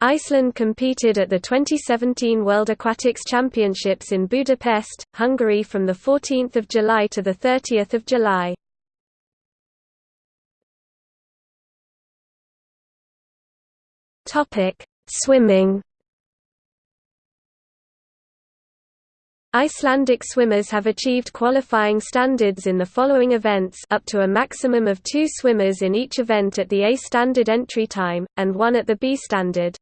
Iceland competed at the 2017 World Aquatics Championships in Budapest, Hungary from 14 July to 30 July. Swimming Icelandic swimmers have achieved qualifying standards in the following events up to a maximum of two swimmers in each event at the A standard entry time, and one at the B standard.